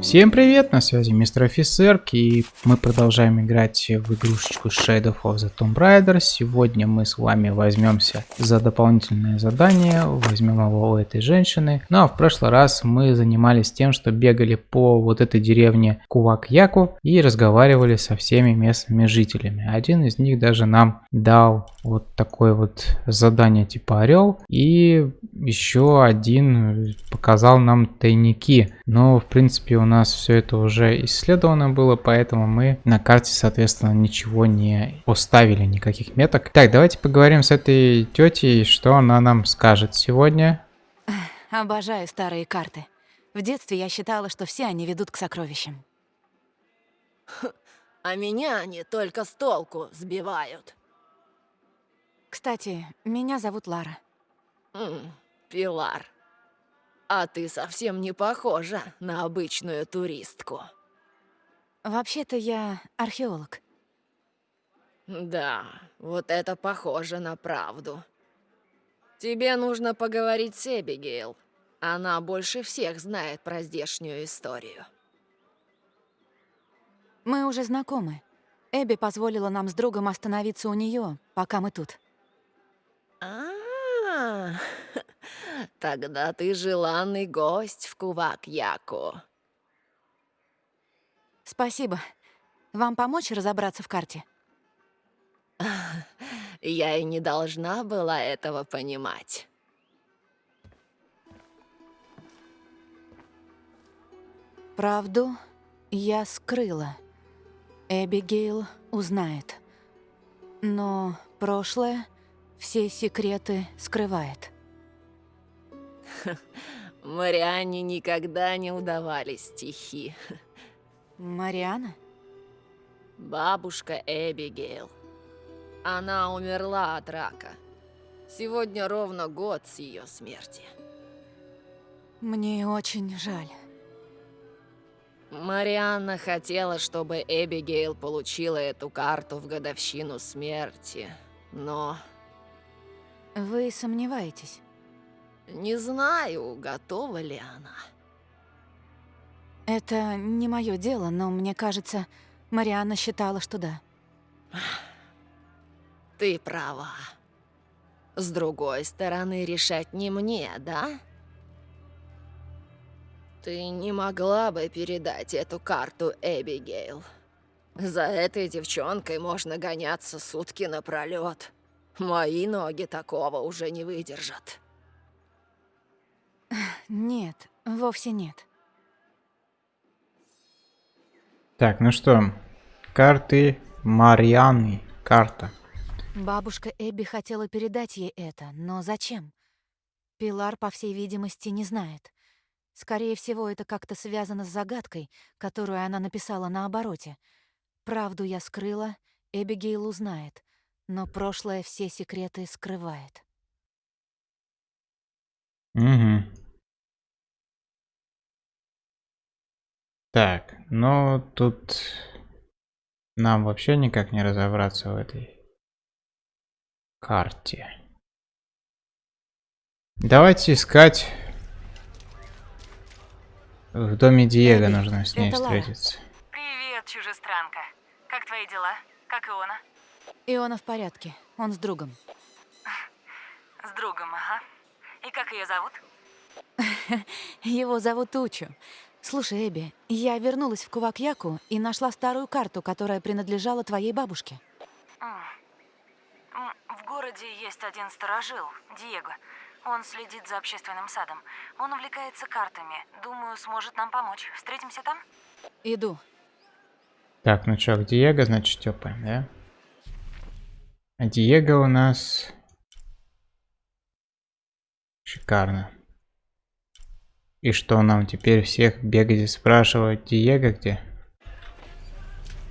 Всем привет, на связи мистер офицер, и мы продолжаем играть в игрушечку Shadow of the Tomb Raider. Сегодня мы с вами возьмемся за дополнительное задание, возьмем его у этой женщины. Ну а в прошлый раз мы занимались тем, что бегали по вот этой деревне Кувак-Яку и разговаривали со всеми местными жителями. Один из них даже нам дал вот такое вот задание типа Орел, и еще один показал нам тайники. Но в принципе у нас все это уже исследовано было, поэтому мы на карте, соответственно, ничего не поставили, никаких меток. Так, давайте поговорим с этой тетей, что она нам скажет сегодня. Обожаю старые карты. В детстве я считала, что все они ведут к сокровищам. А меня они только с толку сбивают. Кстати, меня зовут Лара. М, Пилар. А ты совсем не похожа на обычную туристку. Вообще-то я археолог. Да, вот это похоже на правду. Тебе нужно поговорить с Эбигейл. Она больше всех знает про здешнюю историю. Мы уже знакомы. Эбби позволила нам с другом остановиться у нее, пока мы тут. А, тогда ты желанный гость в Кувак-Яку. Спасибо. Вам помочь разобраться в карте? Я и не должна была этого понимать. Правду я скрыла. Эбигейл узнает. Но прошлое все секреты скрывает. Марианне никогда не удавались стихи. Мариана? Бабушка Эбигейл. Она умерла от рака. Сегодня ровно год с ее смерти. Мне очень жаль. Марианна хотела, чтобы Эбигейл получила эту карту в годовщину смерти, но Вы сомневаетесь? Не знаю, готова ли она. Это не мое дело, но мне кажется, Марианна считала, что да. Ты права. С другой стороны, решать не мне, да? Ты не могла бы передать эту карту Эбигейл. За этой девчонкой можно гоняться сутки напролёт. Мои ноги такого уже не выдержат. Нет, вовсе нет. Так, ну что, карты Марианы, карта. Бабушка Эбби хотела передать ей это, но зачем? Пилар, по всей видимости, не знает. Скорее всего, это как-то связано с загадкой, которую она написала на обороте. Правду я скрыла, Эбигейл узнает, но прошлое все секреты скрывает. Угу. Так, ну тут нам вообще никак не разобраться в этой карте. Давайте искать в доме Диего Эбби, нужно с ней встретиться. Привет, чужестранка. Как твои дела? Как Иона? Иона в порядке, он с другом. С другом, ага. И как ее зовут? Его зовут Учу. Слушай, Эбби, я вернулась в Кувакьяку и нашла старую карту, которая принадлежала твоей бабушке. М. М, В городе есть один сторожил, Диего. Он следит за общественным садом. Он увлекается картами. Думаю, сможет нам помочь. Встретимся там? Иду. Так, ну чё, Диего, значит, тёпаем, да? А Диего у нас... Шикарно. И что, нам теперь всех бегать и спрашивать, Диего где?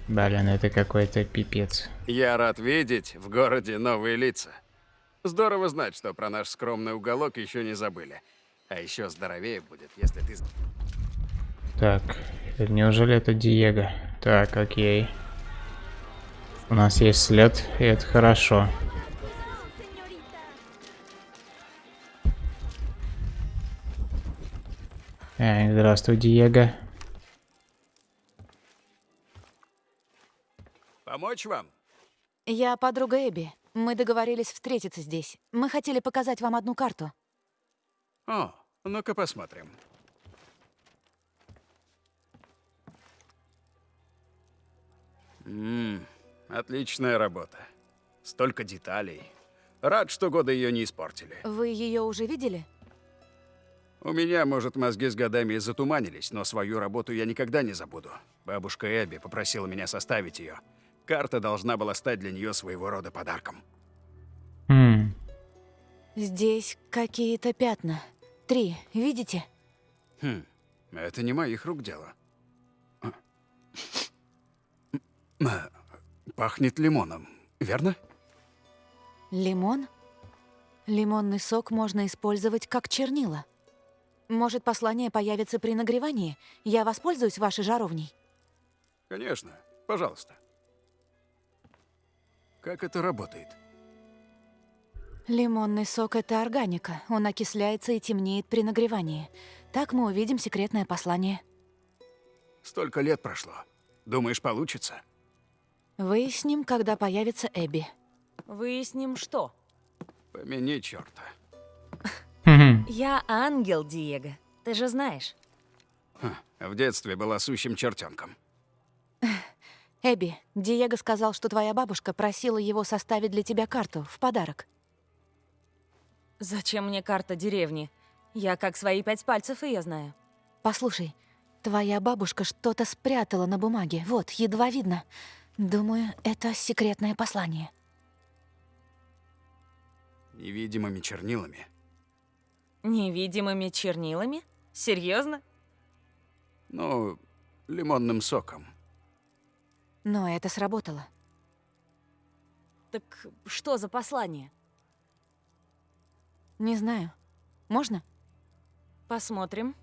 Блин, это какой-то пипец. Я рад видеть в городе новые лица. Здорово знать, что про наш скромный уголок еще не забыли. А еще здоровее будет, если ты... Так, неужели это Диего? Так, окей. У нас есть след, и это хорошо. Эй, здравствуй, Диего. Помочь вам? Я подруга Эбби. Мы договорились встретиться здесь. Мы хотели показать вам одну карту. О, ну-ка посмотрим. Ммм, отличная работа. Столько деталей. Рад, что годы ее не испортили. Вы ее уже видели? У меня, может, мозги с годами и затуманились, но свою работу я никогда не забуду. Бабушка Эбби попросила меня составить ее. Карта должна была стать для нее своего рода подарком. Хм. Здесь какие-то пятна. Три, видите? Хм, это не моих рук дело. Пахнет лимоном, верно? Лимон? Лимонный сок можно использовать как чернила. Может, послание появится при нагревании? Я воспользуюсь вашей жаровней. Конечно, пожалуйста. Как это работает? Лимонный сок — это органика. Он окисляется и темнеет при нагревании. Так мы увидим секретное послание. Столько лет прошло. Думаешь, получится? Выясним, когда появится Эбби. Выясним, что. Помяни черта. Я ангел, Диего. Ты же знаешь. В детстве была сущим чертенком. Эбби, Диего сказал, что твоя бабушка просила его составить для тебя карту в подарок. Зачем мне карта деревни? Я как свои пять пальцев ее знаю. Послушай, твоя бабушка что-то спрятала на бумаге. Вот, едва видно. Думаю, это секретное послание. Невидимыми чернилами. Невидимыми чернилами? Серьезно? Ну, лимонным соком. Но это сработало. Так что за послание? Не знаю. Можно? Посмотрим.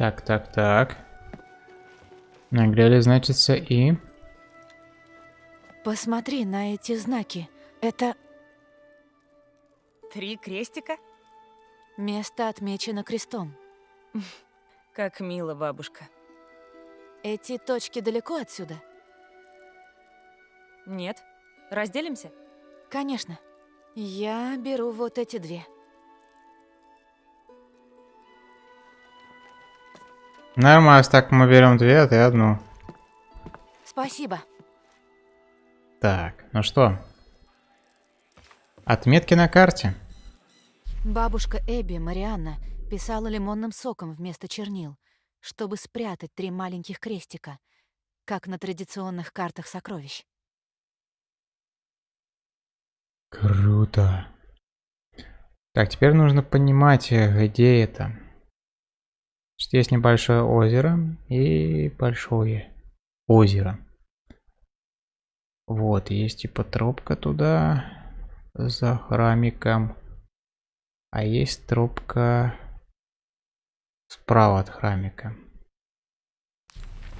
Так, так, так. Нагрели, значится, и... Посмотри на эти знаки. Это Три крестика? место отмечено крестом. Как мило, бабушка. Эти точки далеко отсюда? Нет? Разделимся? Конечно. Я беру вот эти две. Нормально, так мы берем две, а ты одну. Спасибо. Так, ну что? Отметки на карте. Бабушка Эбби, Марианна, писала лимонным соком вместо чернил, чтобы спрятать три маленьких крестика, как на традиционных картах сокровищ. Круто. Так, теперь нужно понимать, э, где это. Значит, есть небольшое озеро и большое озеро. Вот, есть типа тропка туда за храмиком. А есть тропка справа от храмика.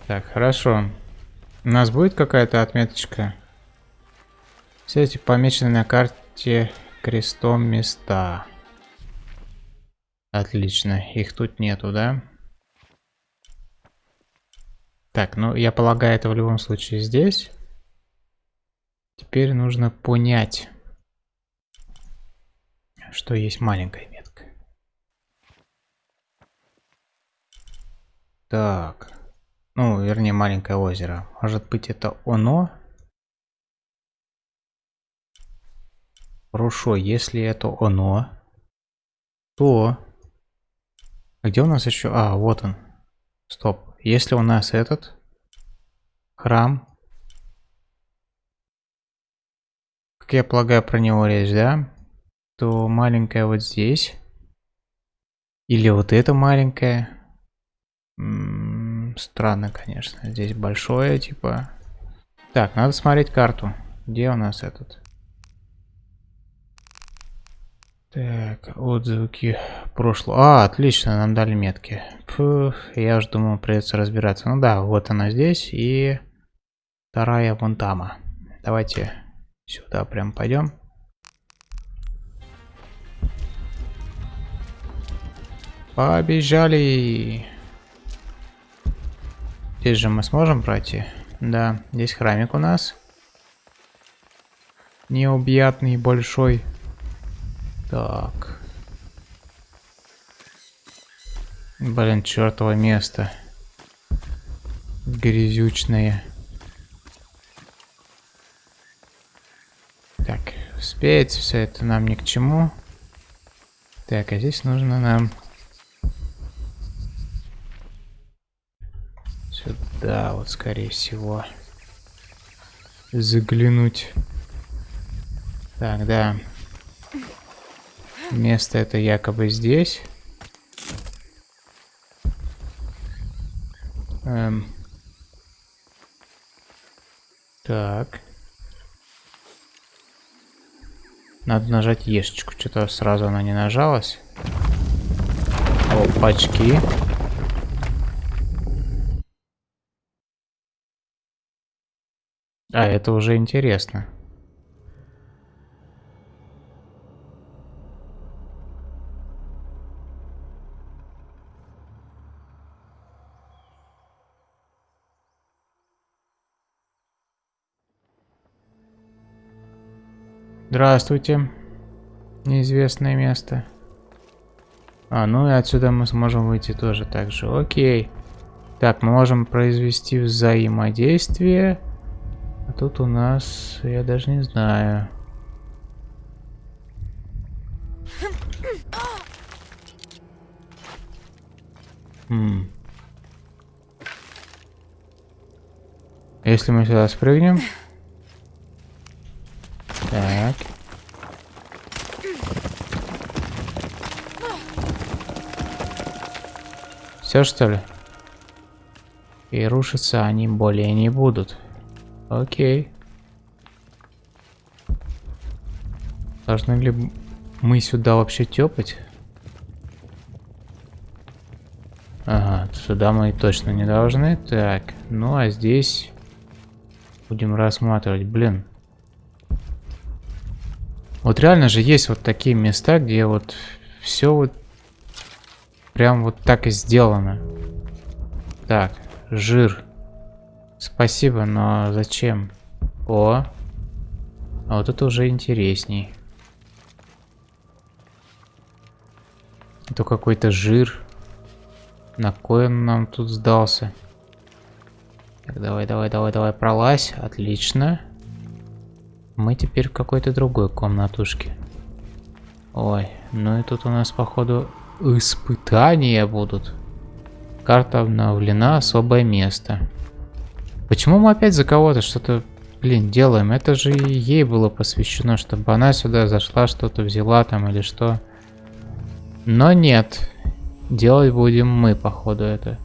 Так, хорошо. У нас будет какая-то отметочка? Все эти помечены на карте крестом места. Отлично, их тут нету, да? Так, ну я полагаю, это в любом случае здесь. Теперь нужно понять, что есть маленькая метка. Так, ну, вернее, маленькое озеро. Может быть, это оно? Хорошо, если это оно, то... Где у нас еще? А, вот он. Стоп. Если у нас этот храм, как я полагаю, про него речь, да? То маленькая вот здесь. Или вот это маленькое. М -м, странно, конечно. Здесь большое, типа. Так, надо смотреть карту. Где у нас этот? Так, отзвуки прошлого. А, отлично, нам дали метки. Фух, я уже думал, придется разбираться. Ну да, вот она здесь и вторая вон тама. Давайте сюда прям пойдем. Побежали. Здесь же мы сможем пройти. Да, здесь храмик у нас. Необъятный, большой. Так. Блин, чертово место. Грязючное. Так, успеть все это нам ни к чему. Так, а здесь нужно нам... Сюда вот, скорее всего. Заглянуть. Так, да. Место это якобы здесь. Эм. Так. Надо нажать ешечку. Что-то сразу она не нажалась. Опачки. А, это уже интересно. Здравствуйте. Неизвестное место. А, ну и отсюда мы сможем выйти тоже так же. Окей. Так, мы можем произвести взаимодействие. А тут у нас, я даже не знаю. Хм. Если мы сюда спрыгнем... Все что ли? И рушиться они более не будут. Окей. Должны ли мы сюда вообще тепать? Ага, сюда мы точно не должны. Так, ну а здесь будем рассматривать. Блин, вот реально же есть вот такие места, где вот все вот прям вот так и сделано. Так, жир. Спасибо, но зачем? О, а вот это уже интересней. Это какой-то жир. На кой он нам тут сдался? Так, давай, давай, давай, давай, пролазь. Отлично. Мы теперь в какой-то другой комнатушке. Ой, ну и тут у нас, походу, испытания будут. Карта обновлена, особое место. Почему мы опять за кого-то что-то, блин, делаем? Это же ей было посвящено, чтобы она сюда зашла, что-то взяла там или что. Но нет. Делать будем мы, походу, это.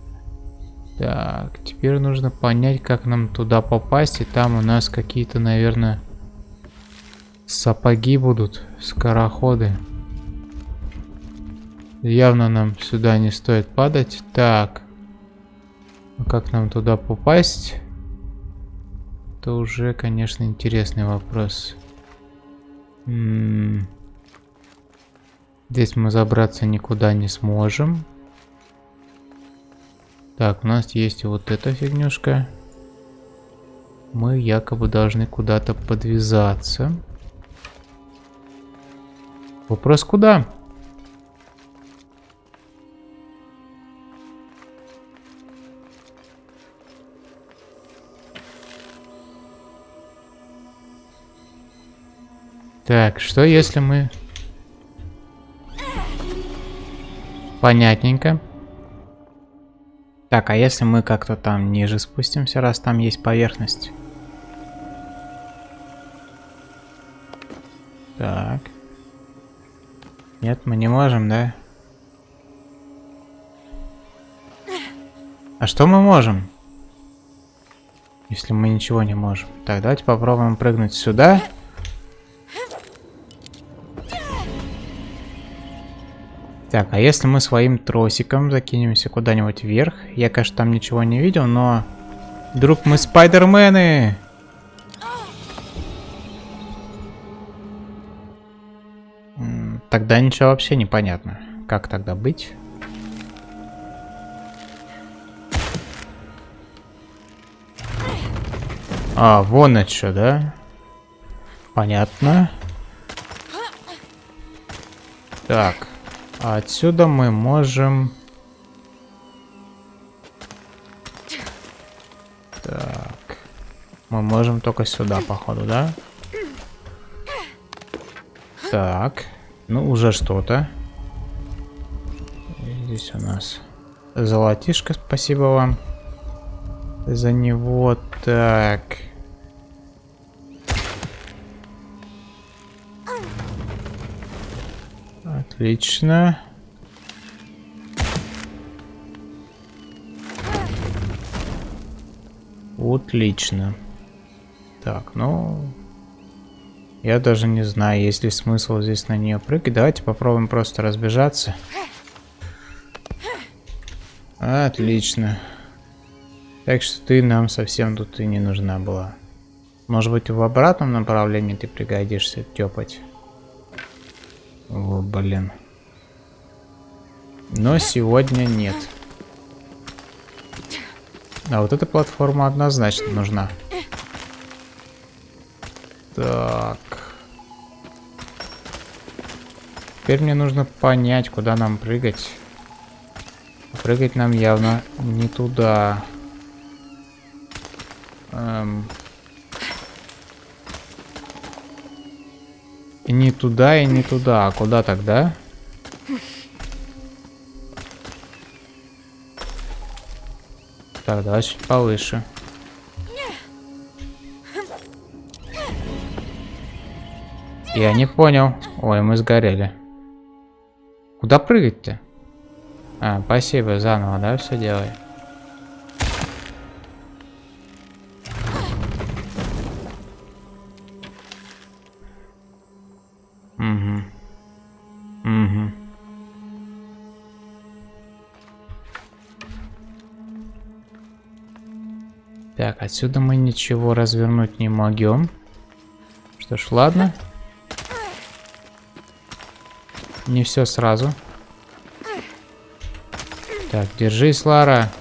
Так, теперь нужно понять, как нам туда попасть. И там у нас какие-то, наверное... Сапоги будут, скороходы. Явно нам сюда не стоит падать. Так. А как нам туда попасть? Это уже, конечно, интересный вопрос. Здесь мы забраться никуда не сможем. Так, у нас есть вот эта фигнюшка. Мы якобы должны куда-то подвязаться. Вопрос куда? Так, что если мы... Понятненько. Так, а если мы как-то там ниже спустимся, раз там есть поверхность? Так. Нет, мы не можем, да? А что мы можем? Если мы ничего не можем. Так, давайте попробуем прыгнуть сюда. Так, а если мы своим тросиком закинемся куда-нибудь вверх? Я, конечно, там ничего не видел, но... Вдруг мы спайдермены! Тогда ничего вообще непонятно. Как тогда быть? А, вон это что, да? Понятно. Так. А отсюда мы можем... Так. Мы можем только сюда, походу, да? Так. Ну, уже что-то. Здесь у нас золотишко, спасибо вам за него. Так. Отлично. Отлично. Так, ну... Я даже не знаю, есть ли смысл здесь на нее прыгать. Давайте попробуем просто разбежаться. Отлично. Так что ты нам совсем тут и не нужна была. Может быть в обратном направлении ты пригодишься тёпать. О, блин. Но сегодня нет. А вот эта платформа однозначно нужна. Так. Теперь мне нужно понять, куда нам прыгать. Прыгать нам явно не туда. Эм. Не туда, и не туда. А куда тогда? Так, давай чуть повыше. Я не понял. Ой, мы сгорели. Куда прыгать-то? А, спасибо, заново, да, все делай. Отсюда мы ничего развернуть не могем. Что ж, ладно. Не все сразу. Так, держись, Лара.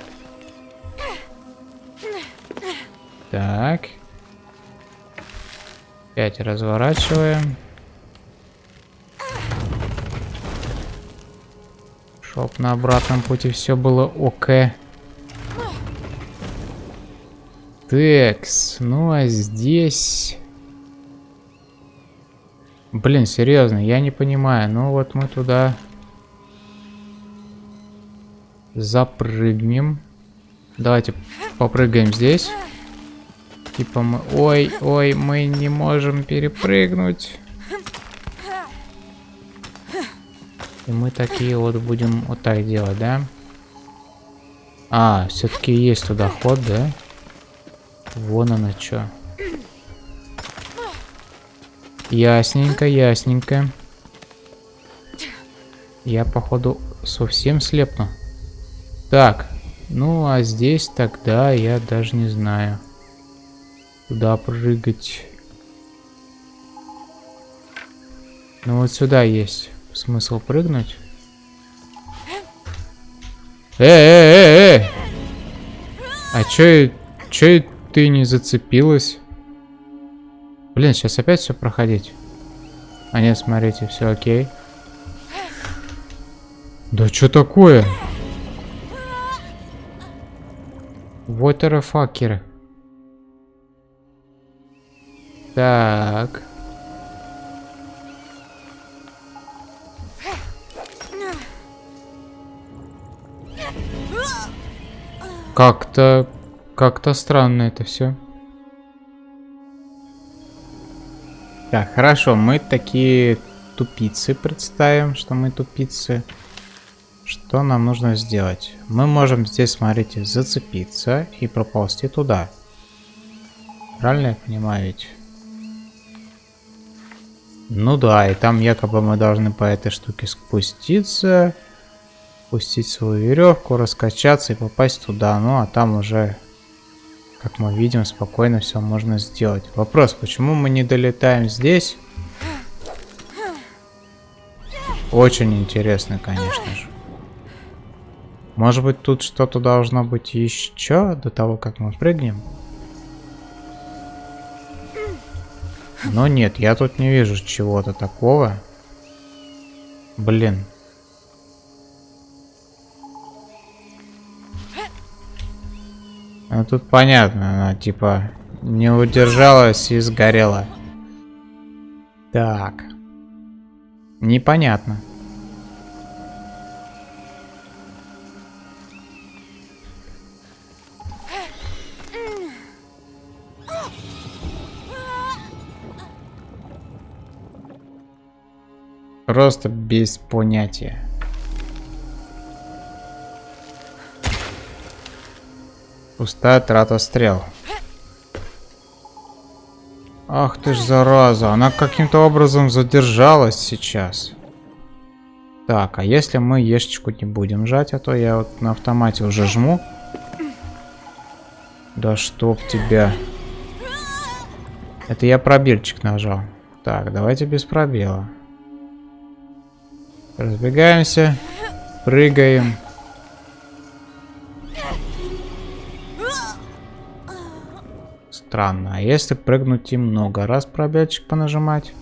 Так. Пять разворачиваем. Чтоб на обратном пути все было ок. Текс. Ну а здесь... Блин, серьезно, я не понимаю. Ну вот мы туда запрыгнем. Давайте попрыгаем здесь. Типа мы... Ой, ой, мы не можем перепрыгнуть. И мы такие вот будем вот так делать, да? А, все-таки есть туда ход, да? Вон оно что. Ясненько, ясненько. Я, походу, совсем слепну. Так, ну а здесь тогда я даже не знаю. Куда прыгать. Ну вот сюда есть смысл прыгнуть. Э, э, э, э! А чё, чё ты не зацепилась? Блин, сейчас опять все проходить. А нет, смотрите, все окей. Да что такое? Вотерфакеры. Так. Как-то... Как-то странно это все. Так, хорошо, мы такие тупицы представим, что мы тупицы. Что нам нужно сделать? Мы можем здесь, смотрите, зацепиться и проползти туда. Правильно я понимаю ведь? Ну да, и там якобы мы должны по этой штуке спуститься, пустить свою веревку, раскачаться и попасть туда. Ну а там уже как мы видим, спокойно все можно сделать. Вопрос, почему мы не долетаем здесь? Очень интересно, конечно же. Может быть, тут что-то должно быть еще до того, как мы прыгнем? Но нет, я тут не вижу чего-то такого. Блин. Ну тут понятно, она типа не удержалась и сгорела. Так. Непонятно. Просто без понятия. Пустая трата стрел. Ах ты ж зараза, она каким-то образом задержалась сейчас. Так, а если мы ешечку не будем жать, а то я вот на автомате уже жму. Да чтоб тебя. Это я пробельчик нажал. Так, давайте без пробела. Разбегаемся. Прыгаем. Странно. А если прыгнуть и много раз пробельчик понажимать?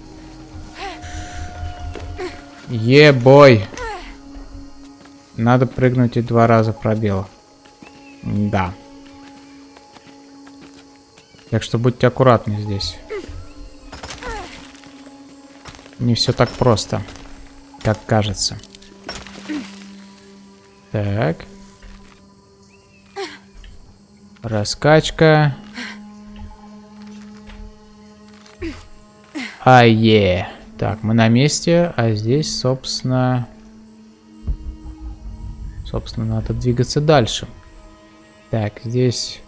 Ебой. Надо прыгнуть и два раза пробел. Да. Так что будьте аккуратны здесь. Не все так просто как кажется. Так. Раскачка. Ае. Так, мы на месте, а здесь, собственно... Собственно, надо двигаться дальше. Так, здесь...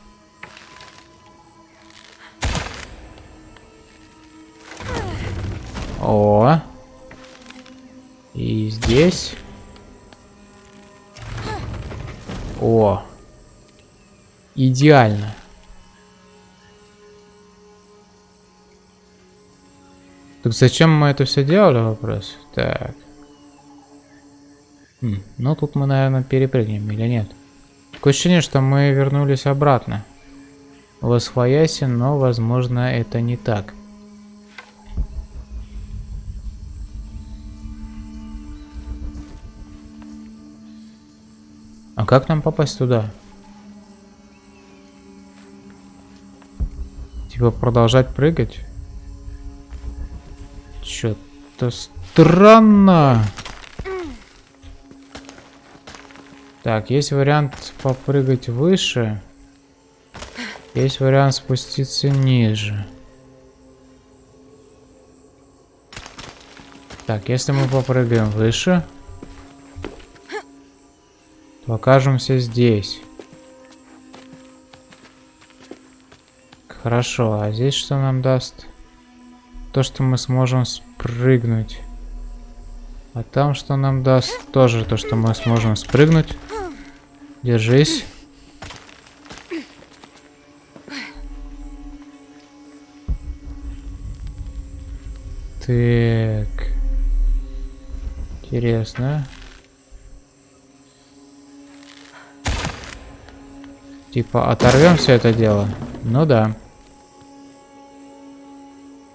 О, и здесь. О. Идеально. Так зачем мы это все делали, вопрос? Так. Хм, ну тут мы, наверное, перепрыгнем или нет? Такое ощущение, что мы вернулись обратно. В Освояси, но, возможно, это не так. А как нам попасть туда? Типа продолжать прыгать? Что-то странно. Так, есть вариант попрыгать выше. Есть вариант спуститься ниже. Так, если мы попрыгаем выше, то окажемся здесь. Хорошо, а здесь что нам даст? То, что мы сможем спрыгнуть. А там что нам даст? Тоже то, что мы сможем спрыгнуть. Держись. Так. Интересно. Типа оторвем все это дело? Ну да.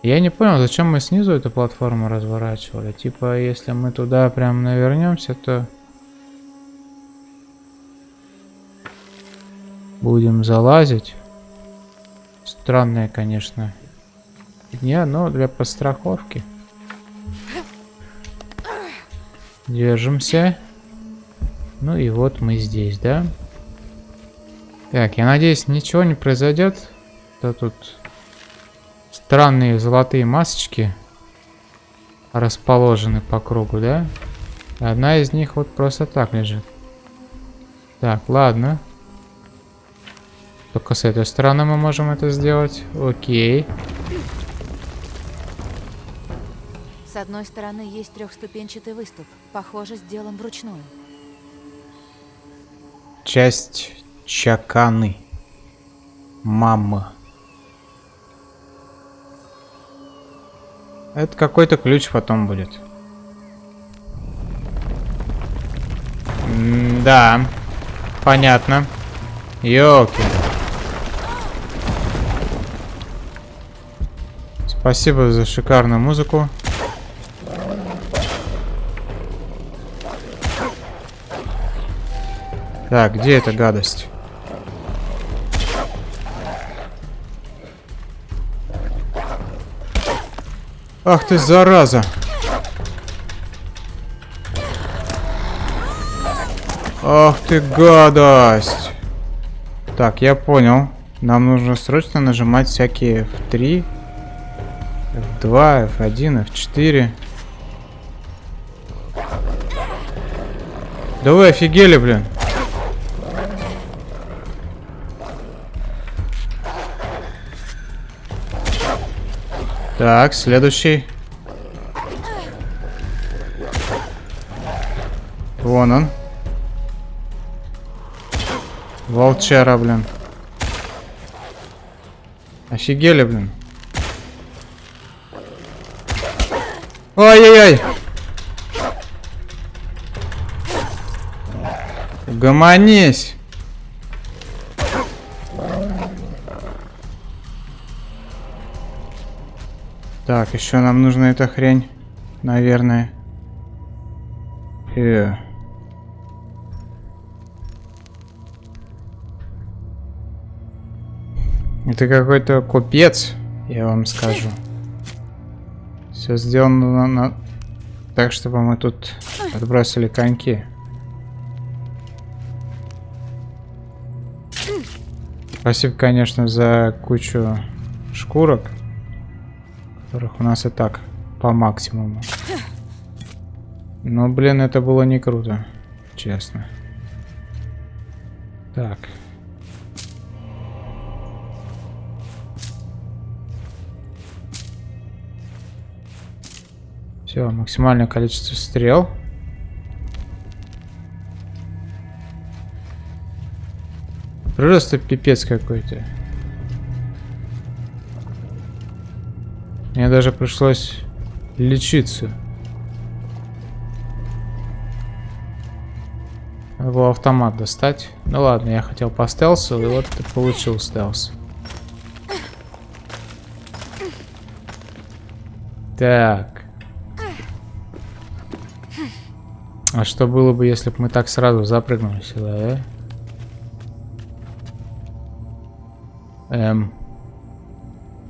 Я не понял, зачем мы снизу эту платформу разворачивали. Типа, если мы туда прям навернемся, то... Будем залазить. Странная, конечно, дня, но для подстраховки. Держимся. Ну и вот мы здесь, да? Так, я надеюсь, ничего не произойдет. Да тут странные золотые масочки расположены по кругу, да? Одна из них вот просто так лежит. Так, ладно. Только с этой стороны мы можем это сделать. Окей. С одной стороны есть трехступенчатый выступ. Похоже, сделан вручную. Часть Чаканы. Мама. Это какой-то ключ потом будет. М да. Понятно. Ёлки. Спасибо за шикарную музыку. Так, где эта гадость? Ах ты зараза! Ах ты гадость! Так, я понял. Нам нужно срочно нажимать всякие F3, F2, F1, F4. Да вы офигели, блин. Так, следующий. Вон он. Волчара, блин. Офигели, блин. Ой-ой-ой. Гомонись. Так, еще нам нужна эта хрень, наверное. Э. Это какой-то купец, я вам скажу. Все сделано на, на... так, чтобы мы тут отбросили коньки. Спасибо, конечно, за кучу шкурок, которых у нас и так по максимуму. Но, блин, это было не круто, честно. Так. Все, максимальное количество стрел. Просто пипец какой-то. Мне даже пришлось лечиться. Надо было автомат достать. Ну ладно, я хотел по стелсу, и вот ты получил стелс. Так. А что было бы, если бы мы так сразу запрыгнули сюда, да? Эм.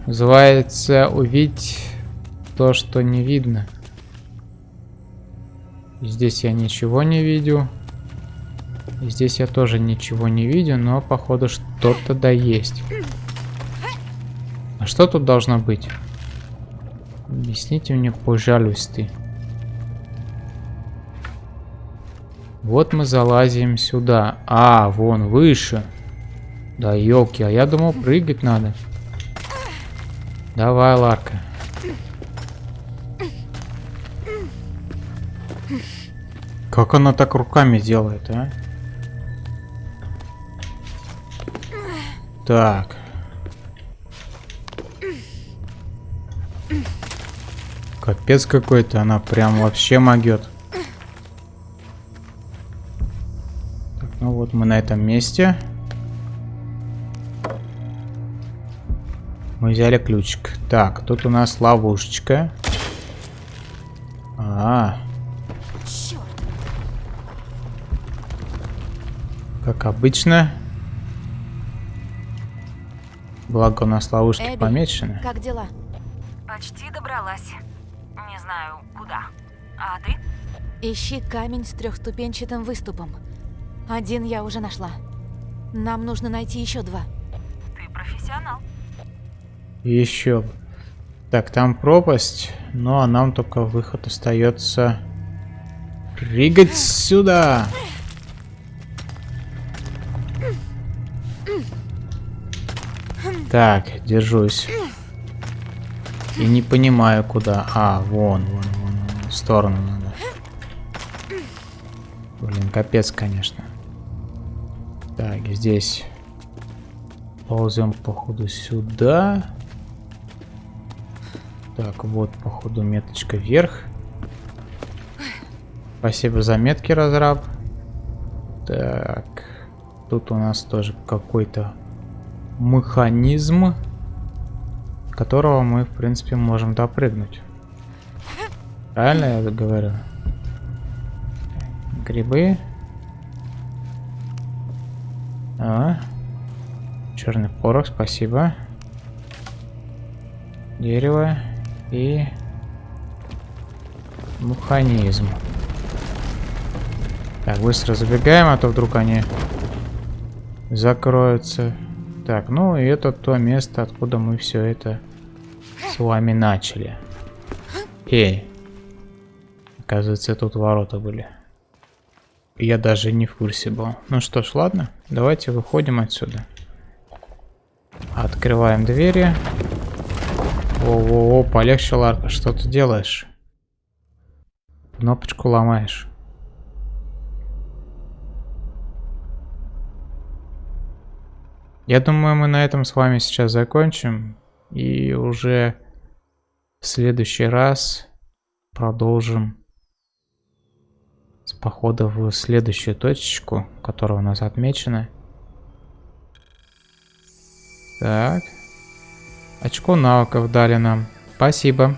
Называется увидеть то, что не видно. Здесь я ничего не видел. Здесь я тоже ничего не видел, но походу что-то да есть. А что тут должно быть? Объясните мне, пожалуйста. Вот мы залазим сюда. А, вон, выше. Да елки, а я думал прыгать надо. Давай, Ларка. Как она так руками делает, а? Так. Капец какой-то, она прям вообще могет. Ну вот мы на этом месте. Мы взяли ключик. Так, тут у нас ловушечка. А, -а, -а. Как обычно. Благо у нас ловушки Эбби, помечены. Как дела? Почти добралась. Не знаю, куда. А ты? Ищи камень с трехступенчатым выступом. Один я уже нашла. Нам нужно найти еще два. Ты профессионал. Еще. Так, там пропасть. Ну а нам только выход остается прыгать сюда. Так, держусь. И не понимаю, куда. А, вон, вон, вон, в сторону надо. Блин, капец, конечно. Так, здесь ползем, походу, сюда. Так, вот, походу, меточка вверх. Спасибо за метки, разраб. Так, тут у нас тоже какой-то механизм, которого мы, в принципе, можем допрыгнуть. Правильно я говорю? Грибы. А. Черный порох, спасибо. Дерево и механизм. Так, быстро забегаем, а то вдруг они закроются. Так, ну и это то место, откуда мы все это с вами начали. Эй. Оказывается, тут ворота были. Я даже не в курсе был. Ну что ж, ладно. Давайте выходим отсюда. Открываем двери. О-о-о, полегче, Ларка. Что ты делаешь? Кнопочку ломаешь. Я думаю, мы на этом с вами сейчас закончим. И уже в следующий раз продолжим с похода в следующую точечку, которая у нас отмечена. Так. Очко навыков дали нам. Спасибо.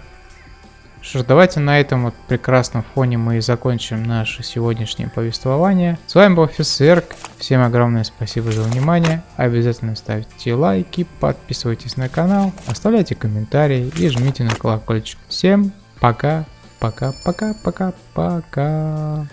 Что ж, давайте на этом вот прекрасном фоне мы и закончим наше сегодняшнее повествование. С вами был офицер. Всем огромное спасибо за внимание. Обязательно ставьте лайки, подписывайтесь на канал, оставляйте комментарии и жмите на колокольчик. Всем пока, пока, пока, пока, пока.